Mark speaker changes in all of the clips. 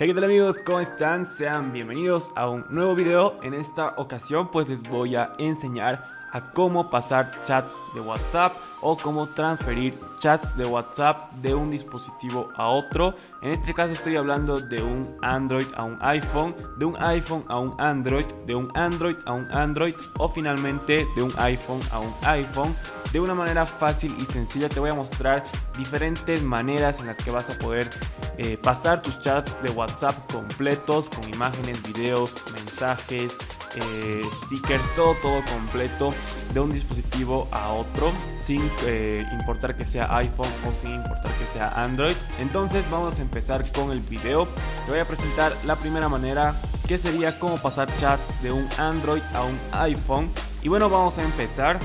Speaker 1: Hey qué tal amigos, ¿cómo están? Sean bienvenidos a un nuevo video. En esta ocasión pues les voy a enseñar a cómo pasar chats de WhatsApp o cómo transferir chats de WhatsApp de un dispositivo a otro. En este caso estoy hablando de un Android a un iPhone, de un iPhone a un Android, de un Android a un Android o finalmente de un iPhone a un iPhone. De una manera fácil y sencilla te voy a mostrar diferentes maneras en las que vas a poder eh, pasar tus chats de WhatsApp completos con imágenes, videos, mensajes, eh, stickers, todo, todo completo de un dispositivo a otro sin eh, importar que sea iPhone o sin importar que sea Android. Entonces vamos a empezar con el video. Te voy a presentar la primera manera que sería cómo pasar chats de un Android a un iPhone. Y bueno, vamos a empezar.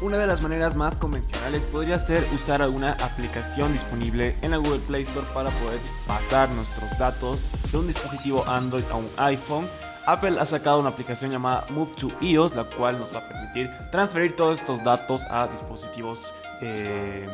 Speaker 1: Una de las maneras más convencionales podría ser usar alguna aplicación disponible en la Google Play Store para poder pasar nuestros datos de un dispositivo Android a un iPhone. Apple ha sacado una aplicación llamada Move to iOS, la cual nos va a permitir transferir todos estos datos a dispositivos eh,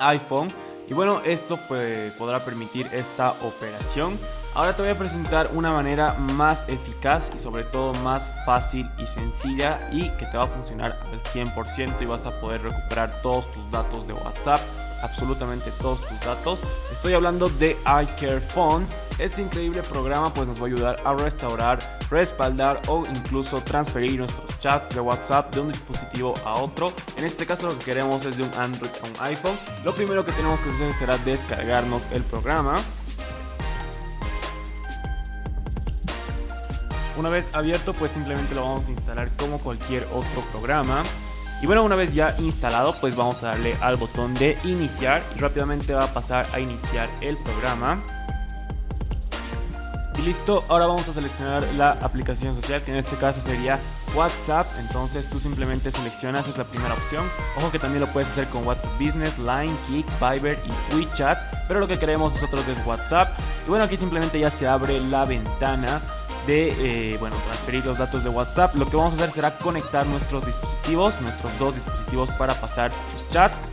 Speaker 1: iPhone. Y bueno, esto pues, podrá permitir esta operación. Ahora te voy a presentar una manera más eficaz y sobre todo más fácil y sencilla y que te va a funcionar al 100% y vas a poder recuperar todos tus datos de WhatsApp absolutamente todos tus datos. Estoy hablando de iCareFone. Este increíble programa pues nos va a ayudar a restaurar, respaldar o incluso transferir nuestros chats de WhatsApp de un dispositivo a otro. En este caso lo que queremos es de un Android a un iPhone. Lo primero que tenemos que hacer será descargarnos el programa. Una vez abierto pues simplemente lo vamos a instalar como cualquier otro programa. Y bueno, una vez ya instalado, pues vamos a darle al botón de iniciar y rápidamente va a pasar a iniciar el programa. Y listo, ahora vamos a seleccionar la aplicación social, que en este caso sería WhatsApp. Entonces tú simplemente seleccionas, es la primera opción. Ojo que también lo puedes hacer con WhatsApp Business, Line, Kik, Viber y WeChat. Pero lo que queremos nosotros es WhatsApp. Y bueno, aquí simplemente ya se abre la ventana de eh, bueno, transferir los datos de WhatsApp. Lo que vamos a hacer será conectar nuestros dispositivos, nuestros dos dispositivos para pasar sus chats.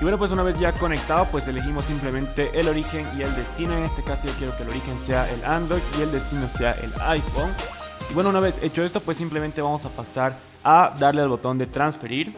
Speaker 1: Y bueno, pues una vez ya conectado, pues elegimos simplemente el origen y el destino. En este caso yo quiero que el origen sea el Android y el destino sea el iPhone. Y bueno, una vez hecho esto, pues simplemente vamos a pasar a darle al botón de transferir.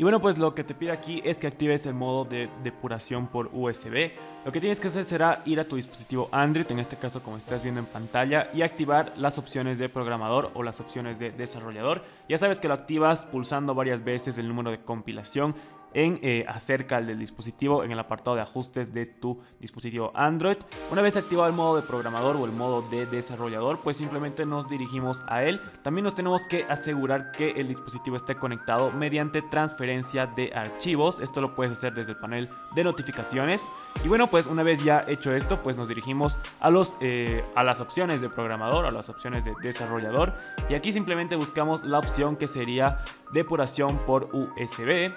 Speaker 1: Y bueno, pues lo que te pide aquí es que actives el modo de depuración por USB. Lo que tienes que hacer será ir a tu dispositivo Android, en este caso como estás viendo en pantalla, y activar las opciones de programador o las opciones de desarrollador. Ya sabes que lo activas pulsando varias veces el número de compilación en eh, acerca del dispositivo en el apartado de ajustes de tu dispositivo Android. Una vez activado el modo de programador o el modo de desarrollador, pues simplemente nos dirigimos a él. También nos tenemos que asegurar que el dispositivo esté conectado mediante transferencia de archivos. Esto lo puedes hacer desde el panel de notificaciones. Y bueno, pues una vez ya hecho esto, pues nos dirigimos a, los, eh, a las opciones de programador, a las opciones de desarrollador. Y aquí simplemente buscamos la opción que sería depuración por USB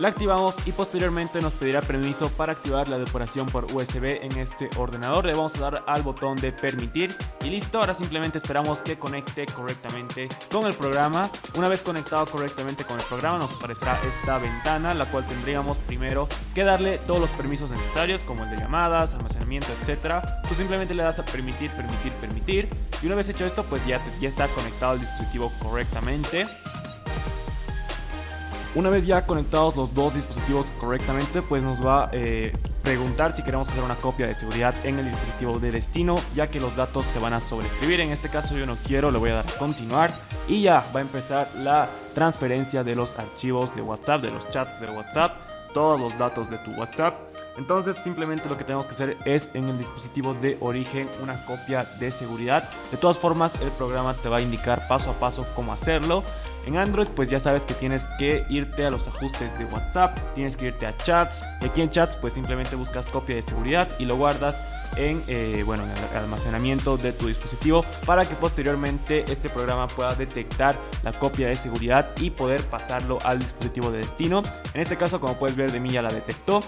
Speaker 1: la activamos y posteriormente nos pedirá permiso para activar la depuración por USB en este ordenador. Le vamos a dar al botón de permitir y listo. Ahora simplemente esperamos que conecte correctamente con el programa. Una vez conectado correctamente con el programa nos aparecerá esta ventana, la cual tendríamos primero que darle todos los permisos necesarios como el de llamadas, almacenamiento, etcétera. Tú simplemente le das a permitir, permitir, permitir y una vez hecho esto pues ya, ya está conectado el dispositivo correctamente. Una vez ya conectados los dos dispositivos correctamente, pues nos va a eh, preguntar si queremos hacer una copia de seguridad en el dispositivo de destino, ya que los datos se van a sobreescribir. En este caso yo no quiero, le voy a dar a continuar y ya va a empezar la transferencia de los archivos de WhatsApp, de los chats de WhatsApp todos los datos de tu WhatsApp. Entonces simplemente lo que tenemos que hacer es en el dispositivo de origen una copia de seguridad. De todas formas el programa te va a indicar paso a paso cómo hacerlo. En Android pues ya sabes que tienes que irte a los ajustes de WhatsApp, tienes que irte a chats. Y aquí en chats pues simplemente buscas copia de seguridad y lo guardas en, eh, bueno, en el almacenamiento de tu dispositivo para que posteriormente este programa pueda detectar la copia de seguridad y poder pasarlo al dispositivo de destino. En este caso, como puedes ver, de mí ya la detectó.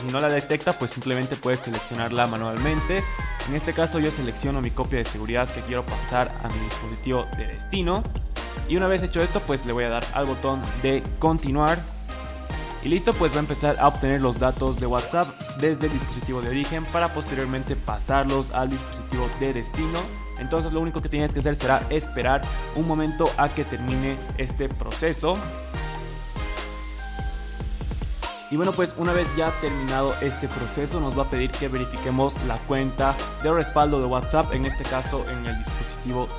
Speaker 1: Si no la detecta, pues simplemente puedes seleccionarla manualmente. En este caso yo selecciono mi copia de seguridad que quiero pasar a mi dispositivo de destino. Y una vez hecho esto, pues le voy a dar al botón de continuar Y listo, pues va a empezar a obtener los datos de WhatsApp desde el dispositivo de origen para posteriormente pasarlos al dispositivo de destino. Entonces lo único que tienes que hacer será esperar un momento a que termine este proceso. Y bueno, pues una vez ya terminado este proceso nos va a pedir que verifiquemos la cuenta de respaldo de WhatsApp, en este caso en el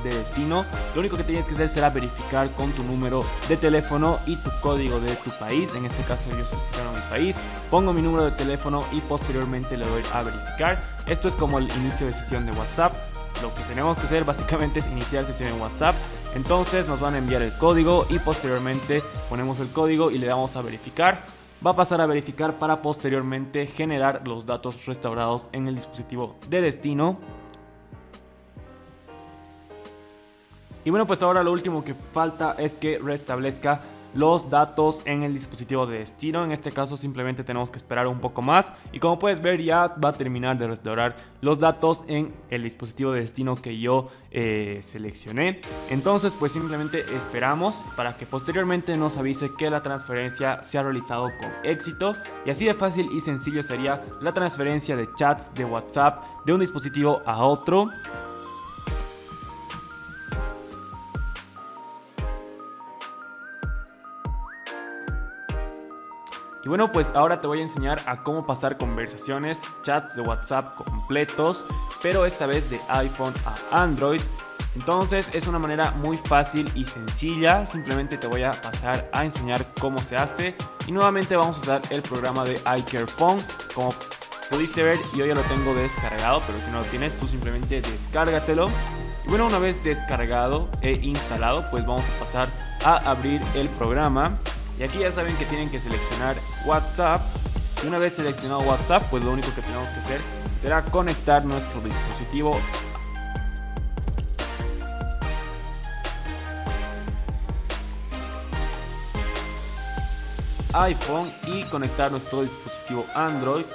Speaker 1: de destino. Lo único que tienes que hacer será verificar con tu número de teléfono y tu código de tu país. En este caso yo selecciono mi país, pongo mi número de teléfono y posteriormente le doy a verificar. Esto es como el inicio de sesión de WhatsApp. Lo que tenemos que hacer básicamente es iniciar sesión en WhatsApp. Entonces nos van a enviar el código y posteriormente ponemos el código y le damos a verificar va a pasar a verificar para posteriormente generar los datos restaurados en el dispositivo de destino. Y bueno, pues ahora lo último que falta es que restablezca los datos en el dispositivo de destino. En este caso simplemente tenemos que esperar un poco más y como puedes ver ya va a terminar de restaurar los datos en el dispositivo de destino que yo eh, seleccioné. Entonces pues simplemente esperamos para que posteriormente nos avise que la transferencia se ha realizado con éxito y así de fácil y sencillo sería la transferencia de chats de WhatsApp de un dispositivo a otro Y bueno, pues ahora te voy a enseñar a cómo pasar conversaciones, chats de WhatsApp completos, pero esta vez de iPhone a Android. Entonces es una manera muy fácil y sencilla, simplemente te voy a pasar a enseñar cómo se hace. Y nuevamente vamos a usar el programa de iCareFone, como pudiste ver yo ya lo tengo descargado, pero si no lo tienes tú simplemente descárgatelo. Y bueno, una vez descargado e instalado, pues vamos a pasar a abrir el programa. Y aquí ya saben que tienen que seleccionar WhatsApp. Y una vez seleccionado WhatsApp, pues lo único que tenemos que hacer será conectar nuestro dispositivo. iPhone y conectar nuestro dispositivo Android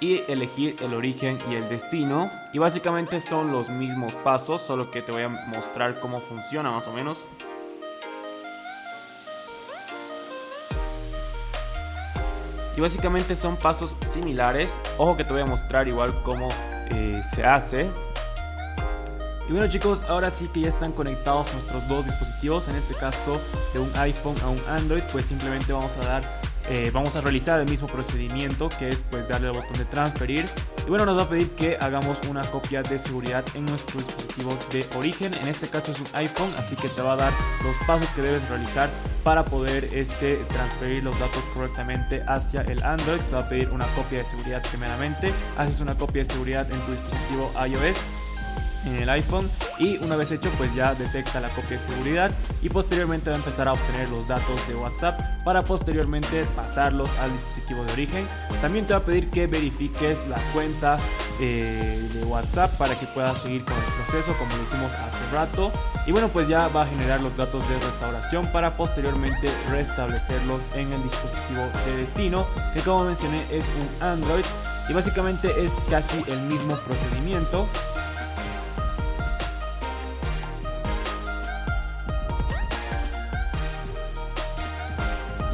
Speaker 1: y elegir el origen y el destino. Y básicamente son los mismos pasos solo que te voy a mostrar cómo funciona más o menos y básicamente son pasos similares. Ojo que te voy a mostrar igual cómo eh, se hace. Y bueno chicos, ahora sí que ya están conectados nuestros dos dispositivos, en este caso de un iPhone a un Android, pues simplemente vamos a dar eh, vamos a realizar el mismo procedimiento que es pues darle al botón de transferir. Y bueno nos va a pedir que hagamos una copia de seguridad en nuestro dispositivo de origen. En este caso es un iPhone así que te va a dar los pasos que debes realizar para poder este, transferir los datos correctamente hacia el Android. Te va a pedir una copia de seguridad primeramente. Haces una copia de seguridad en tu dispositivo iOS en el iPhone y una vez hecho pues ya detecta la copia de seguridad y posteriormente va a empezar a obtener los datos de WhatsApp para posteriormente pasarlos al dispositivo de origen. También te va a pedir que verifiques la cuenta eh, de WhatsApp para que puedas seguir con el proceso como lo hicimos hace rato y bueno pues ya va a generar los datos de restauración para posteriormente restablecerlos en el dispositivo de destino que como mencioné es un Android y básicamente es casi el mismo procedimiento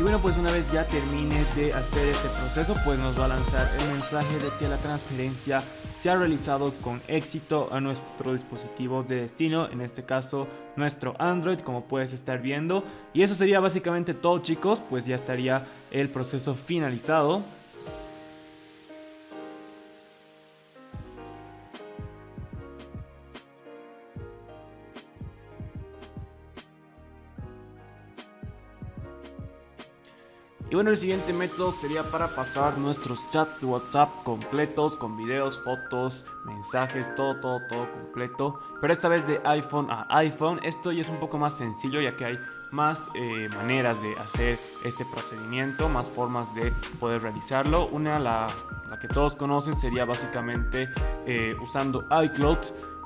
Speaker 1: Y bueno, pues una vez ya termine de hacer este proceso, pues nos va a lanzar el mensaje de que la transferencia se ha realizado con éxito a nuestro dispositivo de destino, en este caso nuestro Android, como puedes estar viendo. Y eso sería básicamente todo chicos, pues ya estaría el proceso finalizado. Y bueno, el siguiente método sería para pasar nuestros chats de WhatsApp completos con videos, fotos, mensajes, todo, todo, todo completo. Pero esta vez de iPhone a iPhone. Esto ya es un poco más sencillo ya que hay más eh, maneras de hacer este procedimiento, más formas de poder realizarlo. Una, la, que todos conocen, sería básicamente eh, usando iCloud.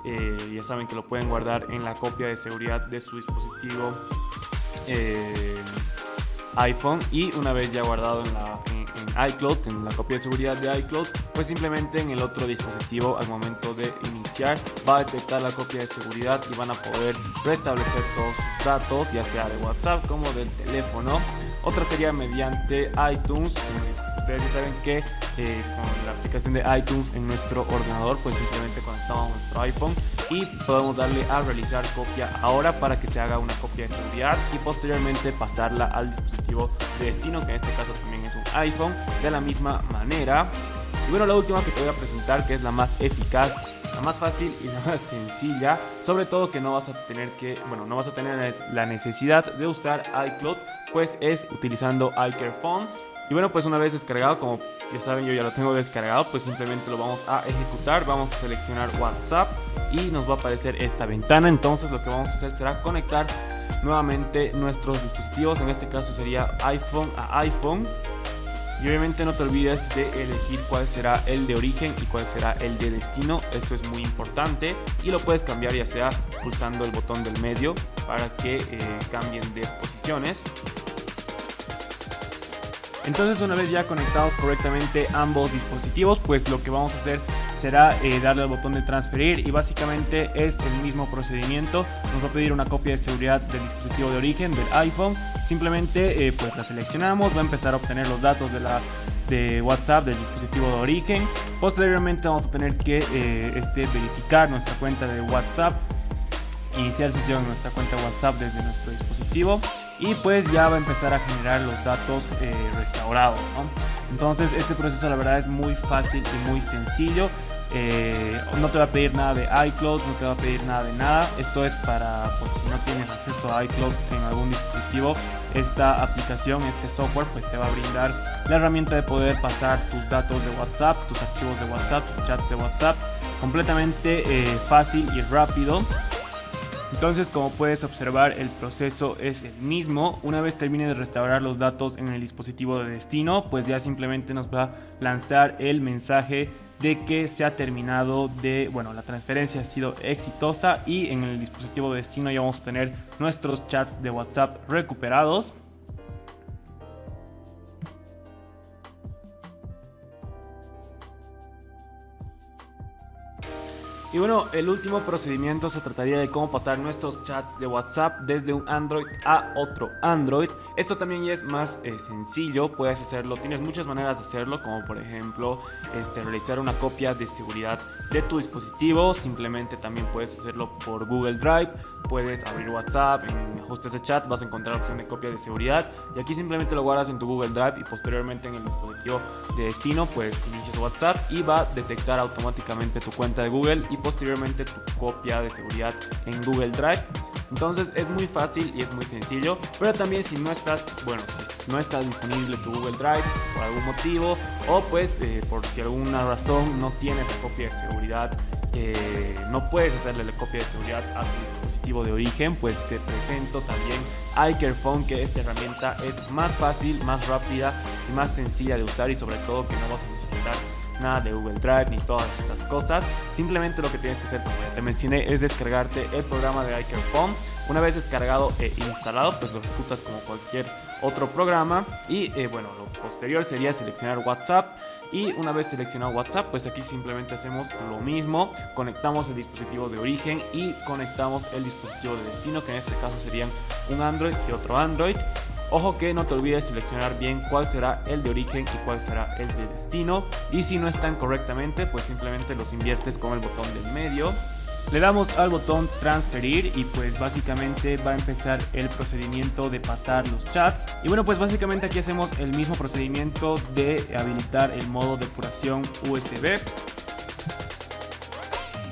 Speaker 1: Eh, ya saben que lo pueden guardar en la copia de seguridad de su dispositivo iPhone y una vez ya guardado en, en, iCloud, en la copia de seguridad de iCloud, pues simplemente en el otro dispositivo al momento de iniciar va a detectar la copia de seguridad y van a poder restablecer todos sus datos, ya sea de WhatsApp como del teléfono. Otra sería mediante iTunes. Ustedes ya saben que eh, con la aplicación de iTunes en nuestro ordenador, pues simplemente conectamos nuestro iPhone y podemos darle a realizar copia ahora para que se haga una copia de seguridad y posteriormente pasarla al dispositivo de destino, que en este caso también es un iPhone, de la misma manera. Y bueno, la última que te voy a presentar, que es la más eficaz, la más fácil y la más sencilla, sobre todo que no vas a tener que, bueno, no vas a tener la necesidad de usar iCloud, pues es utilizando iCareFone. Y bueno, pues una vez descargado, como ya saben, yo ya lo tengo descargado, pues simplemente lo vamos a ejecutar, vamos a seleccionar WhatsApp y nos va a aparecer esta ventana. Entonces lo que vamos a hacer será conectar nuevamente nuestros dispositivos, en este caso sería iPhone a iPhone. Y obviamente no te olvides de elegir cuál será el de origen y cuál será el de destino. Esto es muy importante y lo puedes cambiar ya sea pulsando el botón del medio para que eh, cambien de posiciones. Entonces una vez ya conectados correctamente ambos dispositivos, pues lo que vamos a hacer será eh, darle al botón de transferir y básicamente es el mismo procedimiento. Nos va a pedir una copia de seguridad del dispositivo de origen del iPhone. Simplemente eh, pues la seleccionamos, va a empezar a obtener los datos de la de WhatsApp del dispositivo de origen. Posteriormente vamos a tener que eh, este, verificar nuestra cuenta de WhatsApp, iniciar sesión en nuestra cuenta WhatsApp desde nuestro dispositivo y pues ya va a empezar a generar los datos restaurados. Entonces este proceso la verdad es muy fácil y muy sencillo. Eh, no te va a pedir nada de iCloud, no te va a pedir nada de nada. Esto es para pues, si no tienes acceso a iCloud en algún dispositivo, esta aplicación, este software, pues te va a brindar la herramienta de poder pasar tus datos de WhatsApp, tus archivos de WhatsApp, tus chats de WhatsApp, completamente eh, fácil y rápido. Entonces, como puedes observar, el proceso es el mismo. Una vez termine de restaurar los datos en el dispositivo de destino, pues ya simplemente nos va a lanzar el mensaje de que se ha terminado de, bueno, la transferencia ha sido exitosa y en el dispositivo de destino ya vamos a tener nuestros chats de WhatsApp recuperados. Y bueno, el último procedimiento se trataría de cómo pasar nuestros chats de WhatsApp desde un Android a otro Android. Esto también es más eh, sencillo, puedes hacerlo, tienes muchas maneras de hacerlo, como por ejemplo este, realizar una copia de seguridad de tu dispositivo. Simplemente también puedes hacerlo por Google Drive, puedes abrir WhatsApp, en ajustes de chat vas a encontrar la opción de copia de seguridad y aquí simplemente lo guardas en tu Google Drive y posteriormente en el dispositivo de destino pues inicias WhatsApp y va a detectar automáticamente tu cuenta de Google y posteriormente tu copia de seguridad en Google Drive. Entonces es muy fácil y es muy sencillo, pero también si no estás, bueno, si no está disponible tu Google Drive por algún motivo o pues eh, por si alguna razón no tienes la copia de seguridad, eh, no puedes hacerle la copia de seguridad a tu dispositivo de origen, pues te presento también iCareFone, que esta herramienta es más fácil, más rápida y más sencilla de usar y sobre todo que no vas a necesitar nada de Google Drive ni todas estas cosas. Simplemente lo que tienes que hacer, como ya te mencioné, es descargarte el programa de iCareFone. Una vez descargado e instalado, pues lo ejecutas como cualquier otro programa. Y eh, bueno, lo posterior sería seleccionar WhatsApp. Y una vez seleccionado WhatsApp, pues aquí simplemente hacemos lo mismo. Conectamos el dispositivo de origen y conectamos el dispositivo de destino, que en este caso serían un Android y otro Android. Ojo que no te olvides seleccionar bien cuál será el de origen y cuál será el de destino. Y si no están correctamente, pues simplemente los inviertes con el botón del medio. Le damos al botón transferir y pues básicamente va a empezar el procedimiento de pasar los chats. Y bueno pues básicamente aquí hacemos el mismo procedimiento de habilitar el modo depuración USB.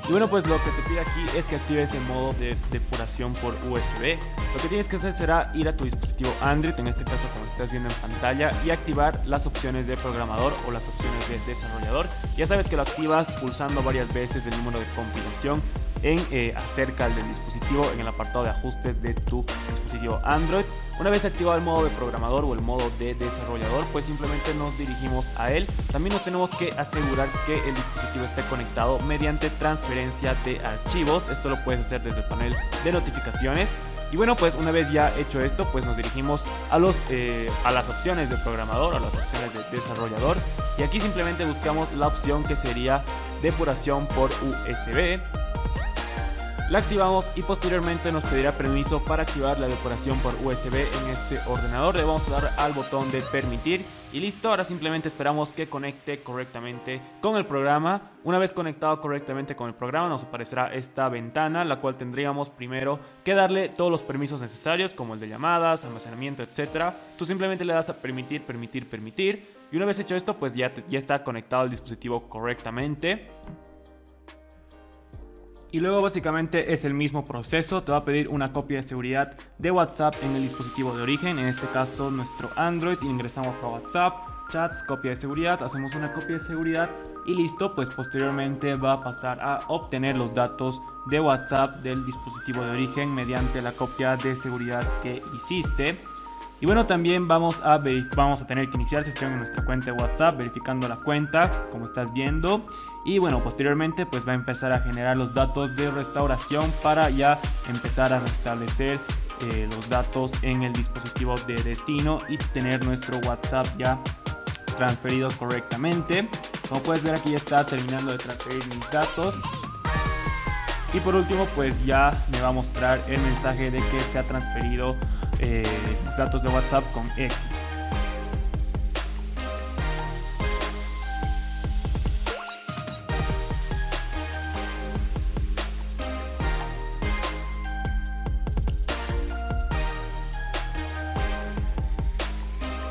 Speaker 1: Y bueno, pues lo que te pide aquí es que actives el modo de depuración por USB. Lo que tienes que hacer será ir a tu dispositivo Android, en este caso como estás viendo en pantalla, y activar las opciones de programador o las opciones de desarrollador. Ya sabes que lo activas pulsando varias veces el número de compilación en eh, acerca del dispositivo en el apartado de ajustes de tu dispositivo Android. Una vez activado el modo de programador o el modo de desarrollador, pues simplemente nos dirigimos a él. También nos tenemos que asegurar que el dispositivo esté conectado mediante transferencia de archivos. Esto lo puedes hacer desde el panel de notificaciones. Y bueno, pues una vez ya hecho esto, pues nos dirigimos a, los, eh, a las opciones de programador, a las opciones de desarrollador. Y aquí simplemente buscamos la opción que sería depuración por USB. La activamos y posteriormente nos pedirá permiso para activar la decoración por USB en este ordenador. Le vamos a dar al botón de permitir y listo. Ahora simplemente esperamos que conecte correctamente con el programa. Una vez conectado correctamente con el programa nos aparecerá esta ventana, la cual tendríamos primero que darle todos los permisos necesarios como el de llamadas, almacenamiento, etc. Tú simplemente le das a permitir, permitir, permitir. Y una vez hecho esto, pues ya, ya está conectado el dispositivo correctamente. Y luego básicamente es el mismo proceso, te va a pedir una copia de seguridad de WhatsApp en el dispositivo de origen, en este caso nuestro Android, ingresamos a WhatsApp, chats, copia de seguridad, hacemos una copia de seguridad y listo, pues posteriormente va a pasar a obtener los datos de WhatsApp del dispositivo de origen mediante la copia de seguridad que hiciste. Y bueno, también vamos a, vamos a tener que iniciar sesión en nuestra cuenta de WhatsApp, verificando la cuenta, como estás viendo. Y bueno, posteriormente pues va a empezar a generar los datos de restauración para ya empezar a restablecer eh, los datos en el dispositivo de destino y tener nuestro WhatsApp ya transferido correctamente. Como puedes ver aquí ya está terminando de transferir mis datos. Y por último pues ya me va a mostrar el mensaje de que se ha transferido eh, datos de WhatsApp con éxito.